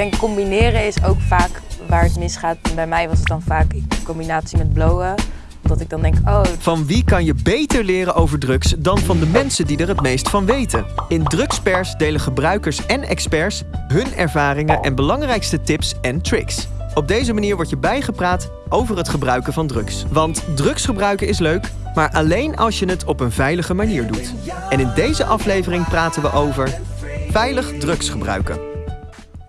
denk combineren is ook vaak waar het misgaat. Bij mij was het dan vaak in combinatie met blowen. Dat ik dan denk, oh... Van wie kan je beter leren over drugs dan van de mensen die er het meest van weten? In Drugspers delen gebruikers en experts hun ervaringen en belangrijkste tips en tricks. Op deze manier word je bijgepraat over het gebruiken van drugs. Want drugs gebruiken is leuk, maar alleen als je het op een veilige manier doet. En in deze aflevering praten we over veilig drugs gebruiken.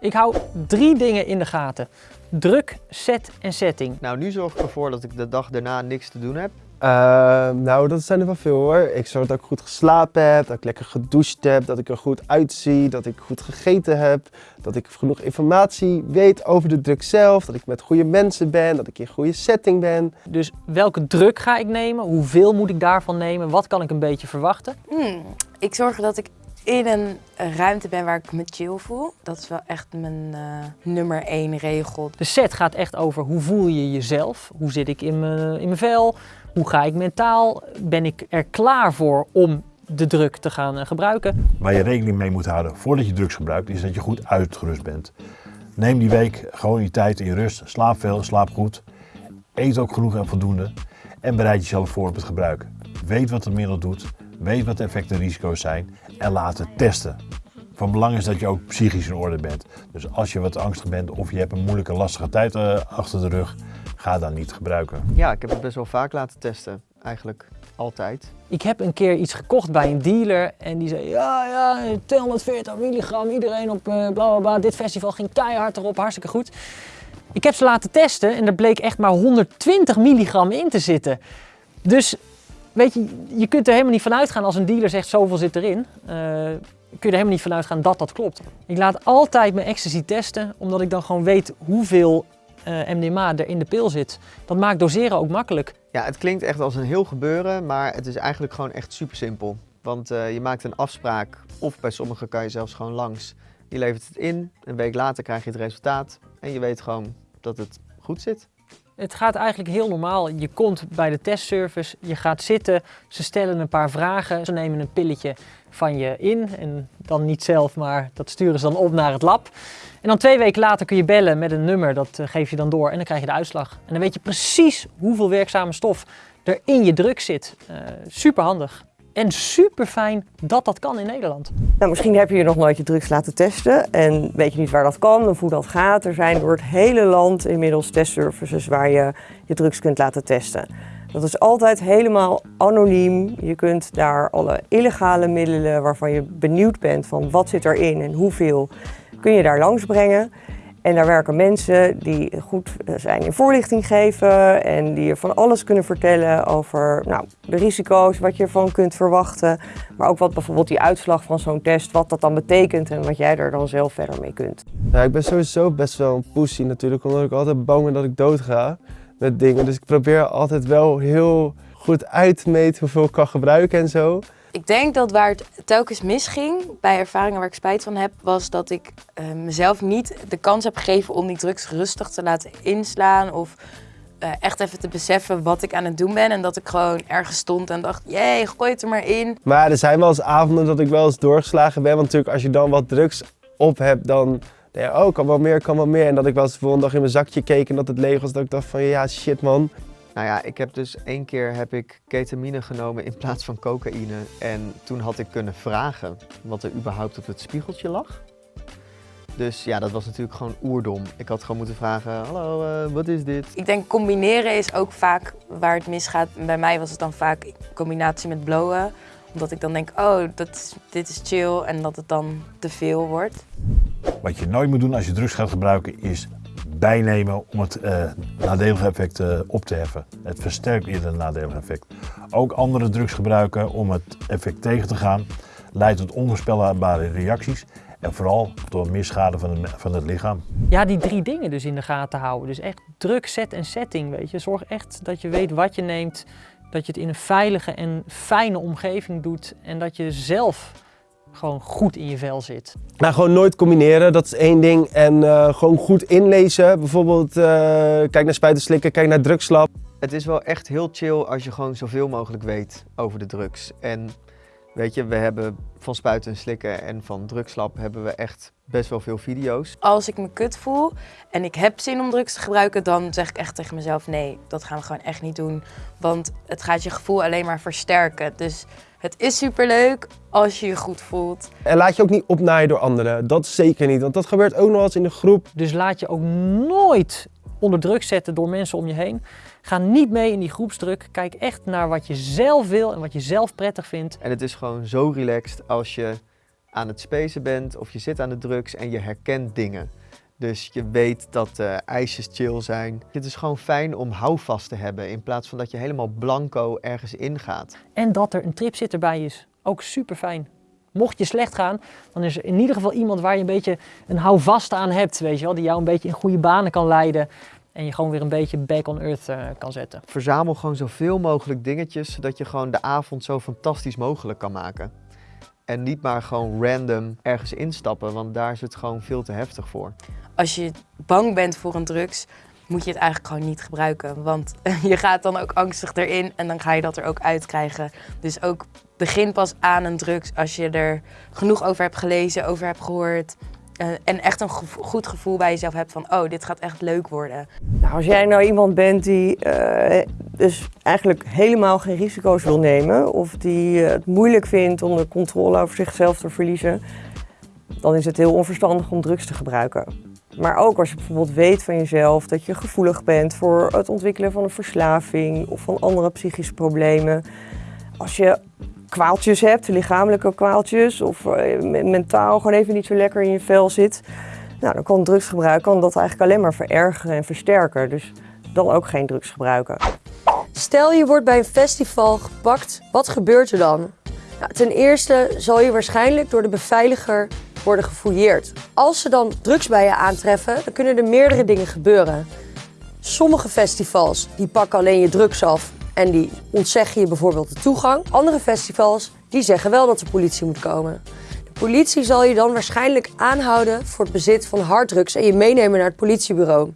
Ik hou drie dingen in de gaten. Druk, set en setting. Nou, nu zorg ik ervoor dat ik de dag daarna niks te doen heb. Ehm, nou, dat zijn er wel veel hoor. Ik zorg dat ik goed geslapen heb, dat ik lekker gedoucht heb, dat ik er goed uitzie, dat ik goed gegeten heb, dat ik genoeg informatie weet over de druk zelf, dat ik met goede mensen ben, dat ik in een goede setting ben. Dus welke druk ga ik nemen? Hoeveel moet ik daarvan nemen? Wat kan ik een beetje verwachten? Hmm, ik zorg dat ik in een ruimte ben waar ik me chill voel. Dat is wel echt mijn uh, nummer één regel. De set gaat echt over hoe voel je jezelf? Hoe zit ik in mijn, in mijn vel? Hoe ga ik mentaal? Ben ik er klaar voor om de druk te gaan uh, gebruiken? Waar je rekening mee moet houden voordat je drugs gebruikt, is dat je goed uitgerust bent. Neem die week gewoon je tijd in rust. Slaap veel, slaap goed. Eet ook genoeg en voldoende. En bereid jezelf voor op het gebruik. Weet wat het middel doet. Weet wat de effecten en risico's zijn. En laat het testen. Van belang is dat je ook psychisch in orde bent. Dus als je wat angstig bent of je hebt een moeilijke, lastige tijd uh, achter de rug, ga dan niet gebruiken. Ja, ik heb het best wel vaak laten testen. Eigenlijk altijd. Ik heb een keer iets gekocht bij een dealer en die zei ja, ja, 240 milligram, iedereen op uh, bla bla bla. Dit festival ging keihard erop, hartstikke goed. Ik heb ze laten testen en er bleek echt maar 120 milligram in te zitten. Dus weet je, je kunt er helemaal niet van uitgaan als een dealer zegt zoveel zit erin. Uh, kun je er helemaal niet van uitgaan dat dat klopt. Ik laat altijd mijn ecstasy testen, omdat ik dan gewoon weet hoeveel uh, MDMA er in de pil zit. Dat maakt doseren ook makkelijk. Ja, het klinkt echt als een heel gebeuren, maar het is eigenlijk gewoon echt super simpel. Want uh, je maakt een afspraak, of bij sommigen kan je zelfs gewoon langs. Je levert het in, een week later krijg je het resultaat en je weet gewoon dat het goed zit. Het gaat eigenlijk heel normaal. Je komt bij de testservice, je gaat zitten, ze stellen een paar vragen, ze nemen een pilletje van je in en dan niet zelf, maar dat sturen ze dan op naar het lab. En dan twee weken later kun je bellen met een nummer, dat eh, geef je dan door en dan krijg je de uitslag. En dan weet je precies hoeveel werkzame stof er in je druk zit. Uh, super handig. En super fijn dat dat kan in Nederland. Nou, misschien heb je je nog nooit je drugs laten testen en weet je niet waar dat kan of hoe dat gaat. Er zijn door het hele land inmiddels testservices waar je je drugs kunt laten testen. Dat is altijd helemaal anoniem. Je kunt daar alle illegale middelen waarvan je benieuwd bent van wat zit erin en hoeveel, kun je daar langs brengen. En daar werken mensen die goed zijn in voorlichting geven en die je van alles kunnen vertellen over nou, de risico's, wat je ervan kunt verwachten. Maar ook wat bijvoorbeeld die uitslag van zo'n test, wat dat dan betekent en wat jij er dan zelf verder mee kunt. Ja, ik ben sowieso best wel een pussy natuurlijk, omdat ik altijd bang ben dat ik dood ga met dingen. Dus ik probeer altijd wel heel goed uit te meten hoeveel ik kan gebruiken en zo. Ik denk dat waar het telkens misging, bij ervaringen waar ik spijt van heb, was dat ik uh, mezelf niet de kans heb gegeven om die drugs rustig te laten inslaan of uh, echt even te beseffen wat ik aan het doen ben. En dat ik gewoon ergens stond en dacht, jee, gooi het er maar in. Maar er zijn wel eens avonden dat ik wel eens doorgeslagen ben, want natuurlijk als je dan wat drugs op hebt, dan je, oh, kan wel meer, kan wel meer. En dat ik wel eens de volgende dag in mijn zakje keek en dat het leeg was, dat ik dacht van, ja, shit man. Nou ja, ik heb dus één keer heb ik ketamine genomen in plaats van cocaïne. En toen had ik kunnen vragen wat er überhaupt op het spiegeltje lag. Dus ja, dat was natuurlijk gewoon oerdom. Ik had gewoon moeten vragen, hallo, uh, wat is dit? Ik denk combineren is ook vaak waar het misgaat. Bij mij was het dan vaak in combinatie met blowen. Omdat ik dan denk, oh, dat is, dit is chill en dat het dan te veel wordt. Wat je nooit moet doen als je drugs gaat gebruiken is bijnemen om het uh, nadelige effect uh, op te heffen. Het versterkt eerder het nadelige effect. Ook andere drugs gebruiken om het effect tegen te gaan leidt tot onvoorspelbare reacties en vooral tot meer schade van het, van het lichaam. Ja, die drie dingen dus in de gaten houden. Dus echt druk, set en setting, weet je. Zorg echt dat je weet wat je neemt, dat je het in een veilige en fijne omgeving doet en dat je zelf gewoon goed in je vel zit. Nou, gewoon nooit combineren, dat is één ding. En uh, gewoon goed inlezen. Bijvoorbeeld, uh, kijk naar spuiten kijk naar drugslab. Het is wel echt heel chill als je gewoon zoveel mogelijk weet over de drugs. En Weet je, we hebben van spuiten en slikken en van drugslab hebben we echt best wel veel video's. Als ik me kut voel en ik heb zin om drugs te gebruiken, dan zeg ik echt tegen mezelf: nee, dat gaan we gewoon echt niet doen. Want het gaat je gevoel alleen maar versterken. Dus het is superleuk als je je goed voelt. En laat je ook niet opnaaien door anderen. Dat zeker niet, want dat gebeurt ook nog eens in de groep. Dus laat je ook nooit onder druk zetten door mensen om je heen. Ga niet mee in die groepsdruk. Kijk echt naar wat je zelf wil en wat je zelf prettig vindt. En het is gewoon zo relaxed als je aan het spacen bent of je zit aan de drugs en je herkent dingen. Dus je weet dat uh, ijsjes chill zijn. Het is gewoon fijn om houvast te hebben in plaats van dat je helemaal blanco ergens ingaat. En dat er een tripzitter bij is. Ook super fijn. Mocht je slecht gaan, dan is er in ieder geval iemand waar je een beetje een houvast aan hebt, weet je wel, die jou een beetje in goede banen kan leiden en je gewoon weer een beetje back on earth uh, kan zetten. Verzamel gewoon zoveel mogelijk dingetjes, zodat je gewoon de avond zo fantastisch mogelijk kan maken. En niet maar gewoon random ergens instappen, want daar is het gewoon veel te heftig voor. Als je bang bent voor een drugs, moet je het eigenlijk gewoon niet gebruiken. Want je gaat dan ook angstig erin en dan ga je dat er ook uitkrijgen. Dus ook begin pas aan een drugs als je er genoeg over hebt gelezen, over hebt gehoord. Uh, en echt een gevo goed gevoel bij jezelf hebt van, oh, dit gaat echt leuk worden. Nou, als jij nou iemand bent die uh, dus eigenlijk helemaal geen risico's wil nemen... of die uh, het moeilijk vindt om de controle over zichzelf te verliezen... dan is het heel onverstandig om drugs te gebruiken. Maar ook als je bijvoorbeeld weet van jezelf dat je gevoelig bent voor het ontwikkelen van een verslaving of van andere psychische problemen. Als je kwaaltjes hebt, lichamelijke kwaaltjes of mentaal gewoon even niet zo lekker in je vel zit. Nou, dan kan drugsgebruik kan dat eigenlijk alleen maar verergeren en versterken. Dus dan ook geen drugs gebruiken. Stel je wordt bij een festival gepakt, wat gebeurt er dan? Nou, ten eerste zal je waarschijnlijk door de beveiliger worden gefouilleerd. Als ze dan drugs bij je aantreffen, dan kunnen er meerdere dingen gebeuren. Sommige festivals die pakken alleen je drugs af en die ontzeggen je bijvoorbeeld de toegang. Andere festivals die zeggen wel dat de politie moet komen. De politie zal je dan waarschijnlijk aanhouden voor het bezit van harddrugs en je meenemen naar het politiebureau.